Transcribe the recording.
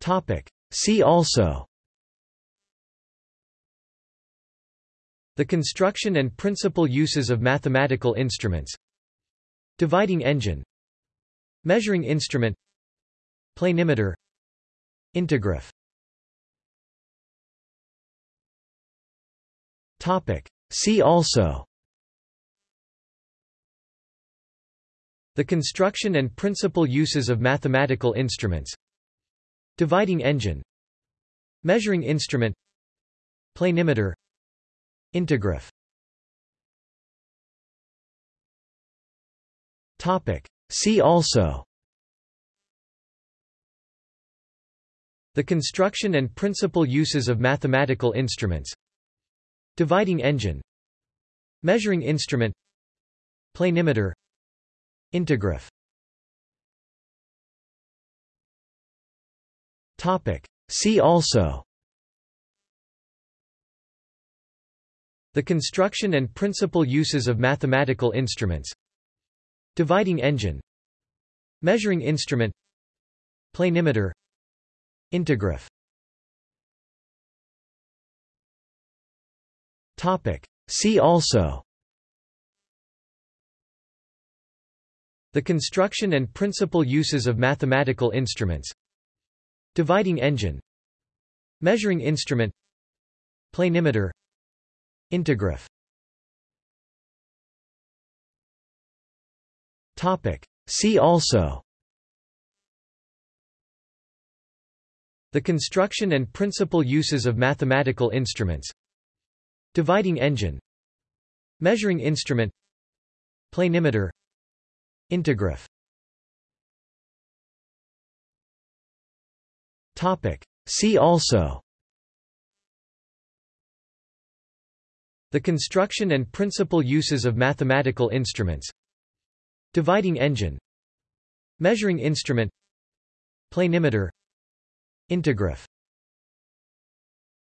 Topic. See also. The construction and principal uses of mathematical instruments. Dividing engine. Measuring instrument. Planimeter. Integraph. Topic. See also. The construction and principal uses of mathematical instruments Dividing engine. Measuring instrument. Planimeter. Integraph Topic. See also. The construction and principal uses of mathematical instruments. Dividing engine. Measuring instrument. Planimeter. Integraph Topic. See also. The construction and principal uses of mathematical instruments. Dividing engine. Measuring instrument. Planimeter. Integraph. Topic. See also. The construction and principal uses of mathematical instruments Dividing engine Measuring instrument Planimeter Integraph. Topic. See also. The construction and principal uses of mathematical instruments. Dividing engine. Measuring instrument. Planimeter. Integraph See also. The construction and principal uses of mathematical instruments. Dividing engine. Measuring instrument. Planimeter. Integraph